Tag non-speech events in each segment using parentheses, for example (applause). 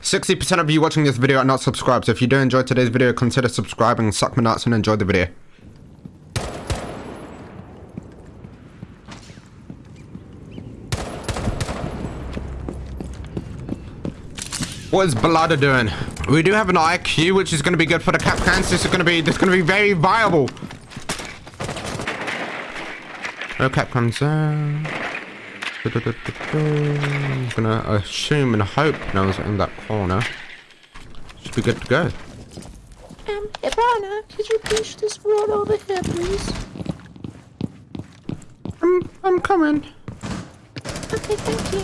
60% of you watching this video are not subscribed, so if you do enjoy today's video, consider subscribing, suck my nuts, and enjoy the video. What is Balada doing? We do have an IQ, which is going to be good for the Kapkans. This is going to be, this is going to be very viable. Oh, no Kapkans uh, I'm gonna assume and hope no one's in that corner. Should be good to go. Um, Ivana, could you push this wall over here, please? I'm, I'm coming. Okay, thank you.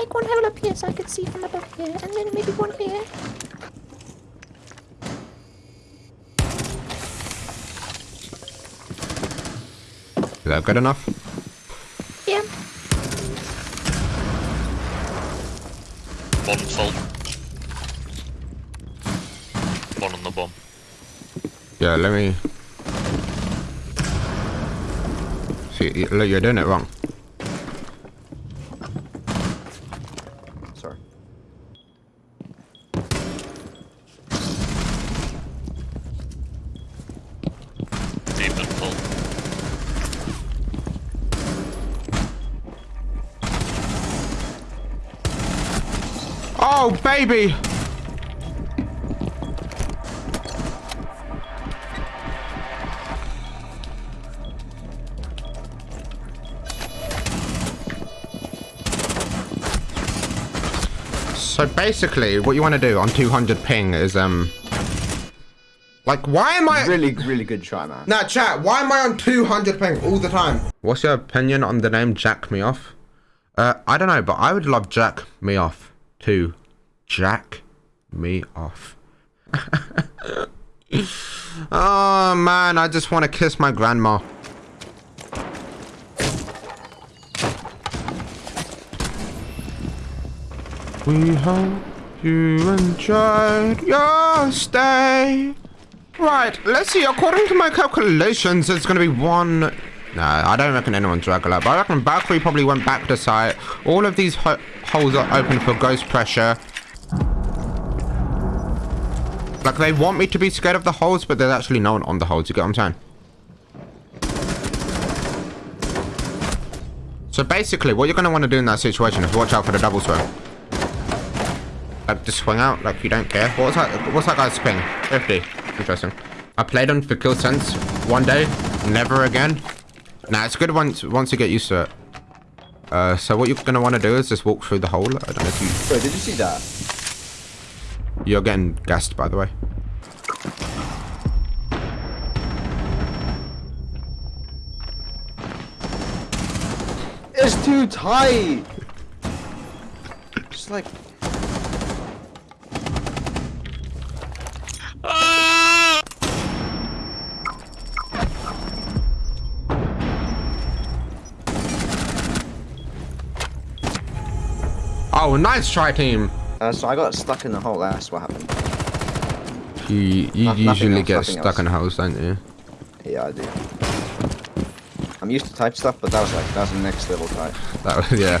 Make one hole up here so I can see from above here, and then maybe one here. Is that good enough? Yeah. Bomb salt. One on the bomb. Yeah, let me... See, look, you're doing it wrong. Sorry. Deep and full. Oh, baby! So basically, what you want to do on 200 ping is, um... Like, why am I... Really, really good try, man. Nah, chat, why am I on 200 ping all the time? What's your opinion on the name Jack Me Off? Uh, I don't know, but I would love Jack Me Off to Jack Me Off. (laughs) oh, man, I just want to kiss my grandma. We hope you enjoyed your stay. Right, let's see. According to my calculations, it's going to be one... No, I don't reckon anyone's regular, but I reckon Valkyrie probably went back to site. All of these ho holes are open for ghost pressure. Like, they want me to be scared of the holes, but there's actually no one on the holes. You get what I'm saying? So basically, what you're going to want to do in that situation is watch out for the double swing. Like, just swing out like you don't care. What's that? What's that guy's ping? 50. Interesting. I played on for Kill Sense one day, never again. Nah, it's good once once you get used to it. Uh, so what you're gonna want to do is just walk through the hole. I don't know if you. Wait, did you see that? You're getting gassed, by the way. It's too tight. Just like. Oh, nice try, team. Uh, so I got stuck in the hole. That's what happened. You you No- usually else, get stuck else. in holes, don't you? Yeah, I do. I'm used to type stuff, but that was like that was the next level type. That was yeah.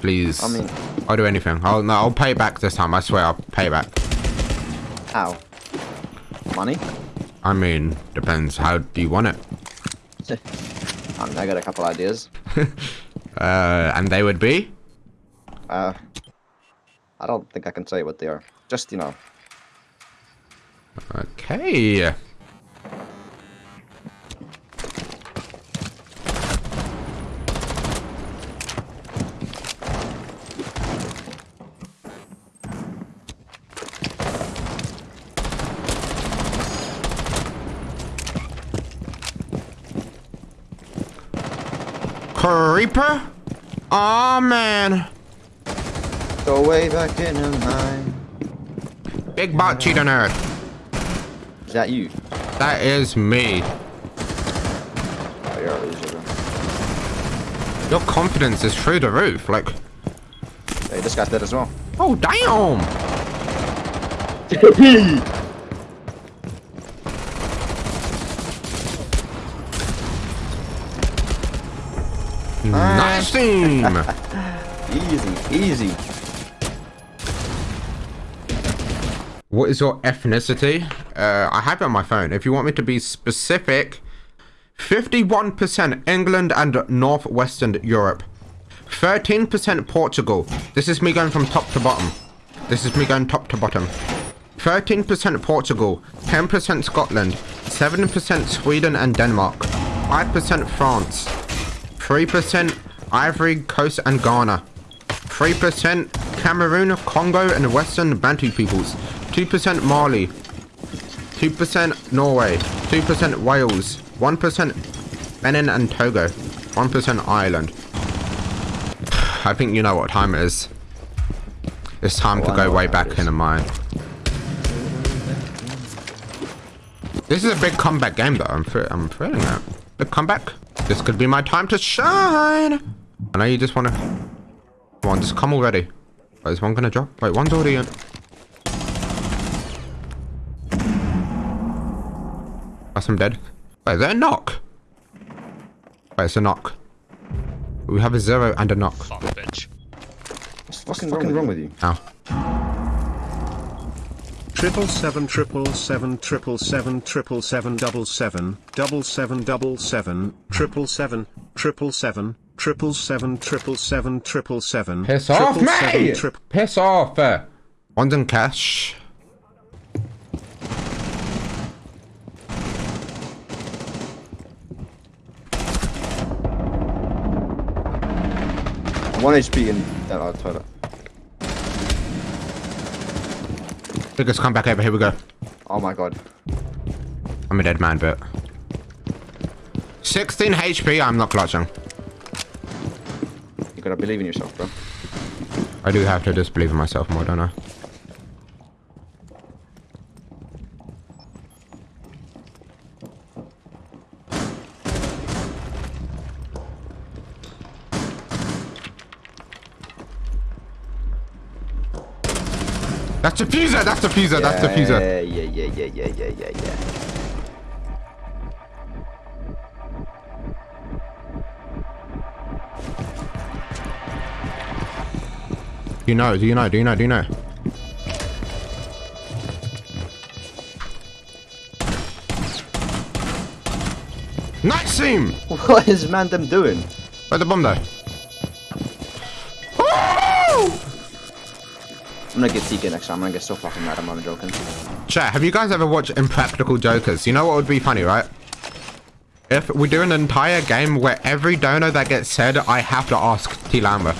please. I mean- I'll do anything. I'll no, I'll pay back this time. I swear, I'll pay back. How? Money? I mean, depends. How do you want it? (laughs) I mean, I got a couple ideas. (laughs) Uh, and they would be. Uh, I don't think I can say what they are. Just you know, Okay. Creeper? Aw, man. Go way back in the mine. Big butt cheetah nerd. Is that you? That is me. Oh, you're a loser, bro. Your confidence is through the roof. Like, Hey, this guy's dead as well. oh damn. Nice team. (laughs) Easy, easy. What is your ethnicity? Uh, I have it on my phone. If you want me to be specific, 51% England and Northwestern Europe. 13% Portugal. This is me going from top to bottom. This is me going top to bottom. 13% Portugal, 10% Scotland, 7% Sweden and Denmark, 5% France, 3% Ivory Coast and Ghana, 3% Cameroon, Congo and Western Bantu peoples, 2% Mali, 2% Norway, 2% Wales, 1% Benin and Togo, 1% Ireland. I think you know what time it is. It's time Oh, to go way back in the mine. This is a big comeback game though. I'm, I'm feeling that. Big comeback. This could be my time to shine. I know you just want to... Come on, just come already. Wait, is one going to drop? Wait, one's already in. That's I'm dead. Wait, is that a knock? Wait, it's a knock. We have a zero and a knock. Fuck, bitch. What's fucking, wrong, wrong with you? Ow. Triple seven triple seven triple seven triple seven double seven double seven double seven triple seven triple seven triple seven triple seven triple seven Piss off, mate! Piss off! uh. One's in cash. One HP in that uh, Biggest comeback ever. Here we go. Oh my god. I'm a dead man, but 16 HP. I'm not clutching. You gotta believe in yourself, bro. I do have to just believe in myself more, don't I? That's diffuser, that's diffuser, that's diffuser. Yeah, yeah, yeah, yeah, yeah, yeah, yeah, yeah. Do you know, do you know, do you know, do you know? Nice team! What is man them doing? Where's the bomb though? I'm gonna get TK next time. I'm gonna get so fucking mad. I'm not joking. Chat, have you guys ever watched Impractical Jokers? You know what would be funny, right? If we do an entire game where every donor that gets said, I have to ask T Lama.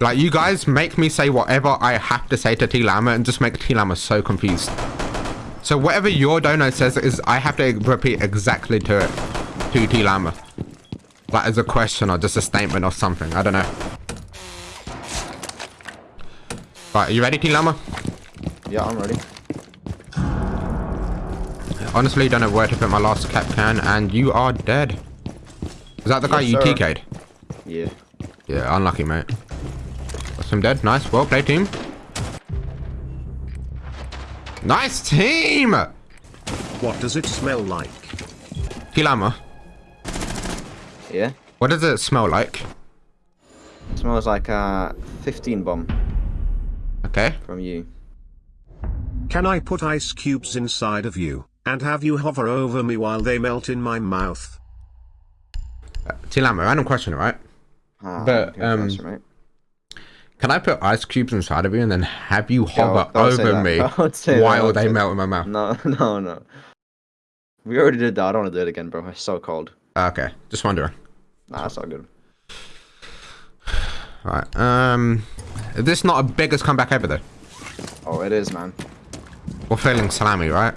Like, you guys make me say whatever I have to say to T Lama and just make T Lama so confused. So whatever your donor says is I have to repeat exactly to it, to T Lama. Like as a question or just a statement or something, I don't know. Right, are you ready T Lama? Yeah, I'm ready. Honestly, don't know where to put my last Kapkan, and you are dead. Is that the guy Yes, you sir. TK'd? Yeah. Yeah, unlucky, mate. That's him dead. Nice. Well played, team. Nice team! What does it smell like? Kilama, Yeah. what does it smell like? smells like uh 15 bomb Okay. from you. Can I put ice cubes inside of you, and have you hover over me while they melt in my mouth? T Lama, random question, right? Ah, But, um, answer, mate. Can I put ice cubes inside of you and then have you hover don't over me (laughs) Don't while they say melt in my mouth? No, (laughs) no, no. We already did that. I don't want to do it again, bro. It's so cold. Okay, just wondering. Nah, that's all good. Alright, um... Is this not a biggest comeback ever, though? Oh, it is, man. We're feeling salami, right?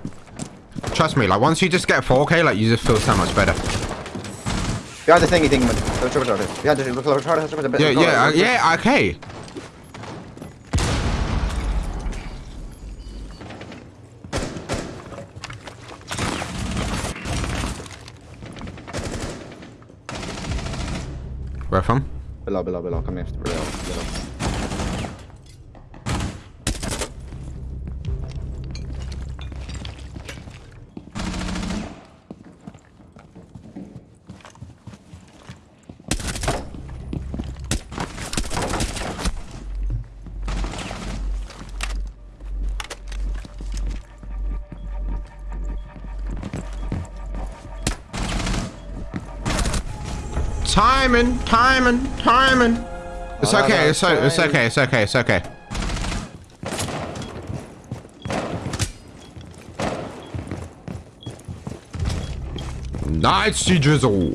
Trust me, like, once you just get 4K, like, you just feel so much better. Behind the thingy thing, man. Behind the thingy. Yeah, yeah, uh, yeah, okay. Where from? Below, below, below. Come here. Below, below. Timing, timing, timing. It's okay, it's, o- it's okay, it's okay, it's okay. Nice drizzle.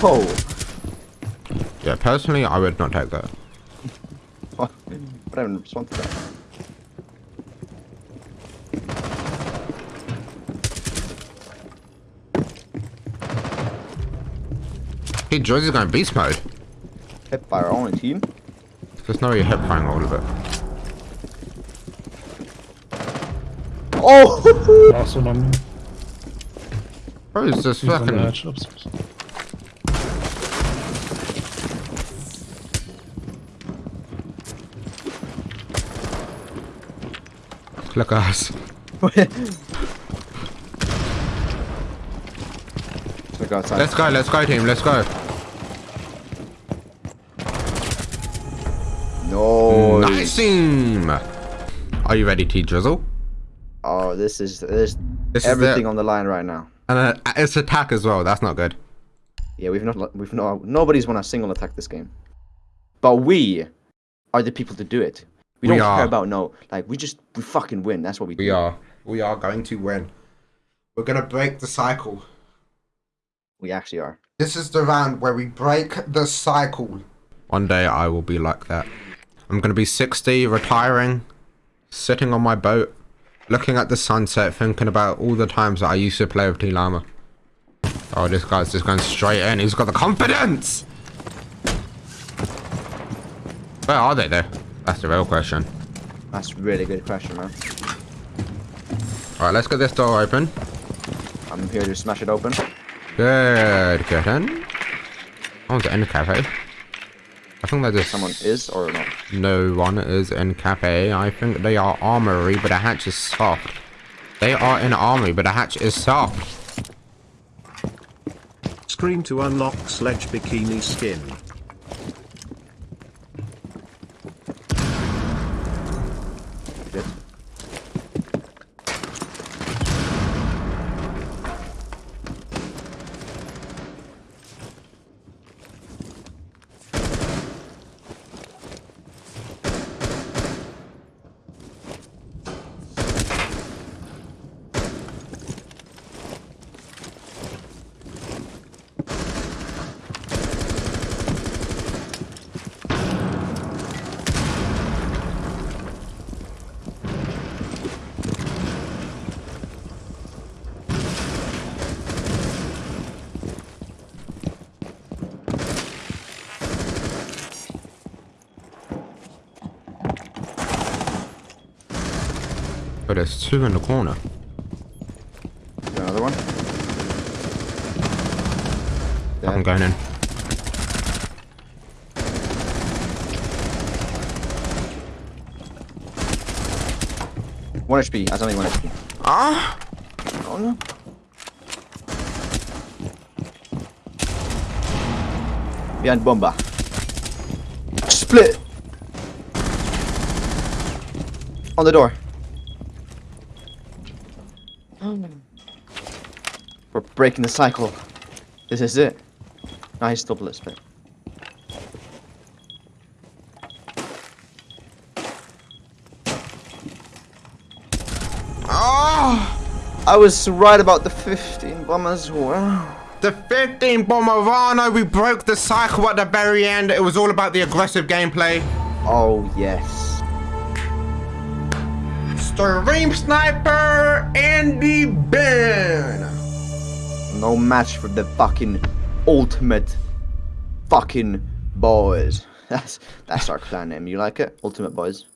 Whoa. Yeah, personally, I would not take that. (laughs) What? I haven't responded to that. Hey, Joyce is going beast mode. Hit by our team. There's no way you're hip firing all of it. Oh! (laughs) Last one on me. Bro, it's just He's on the fucking. Look at us. Let's go, let's go, team, let's go. No. Nice team. Are you ready, T Drizzle? Oh, this is this, This is everything the- on the line right now. And uh, it's attack as well. That's not good. Yeah, we've not we've no nobody's won a single attack this game. But we are the people to do it. We, We don't are. care about no. Like we just we fucking win. That's what we do. We are. We are going to win. We're gonna break the cycle. We actually are. This is the round where we break the cycle. One day I will be like that. I'm gonna be 60, retiring, sitting on my boat, looking at the sunset, thinking about all the times that I used to play with T Lama. Oh, this guy's just going straight in. He's got the confidence. Where are they though? That's the real question. That's a really good question, man. All right, let's get this door open. I'm here to smash it open. Good, get in. Oh, the in the cafe. I think that just Someone is or not. No one is in cafe. I think they are armory, but the hatch is soft. They are in armory, but the hatch is soft. Screen to unlock sledge bikini skin. But there's two in the corner. Another one. I'm going in. One HP. That's only one HP. Ah! Oh no. Behind bomba. Split. On the door. We're breaking the cycle. This is it. Nice double split. Ah! I was right about the 15 bombers. as well. The 15 Bomberano, we broke the cycle at the very end. It was all about the aggressive gameplay. Oh yes. Stream Sniper, Andy Ben. No match for the fucking ultimate fucking boys. (laughs) That's that's our clan name. You like it? Ultimate boys.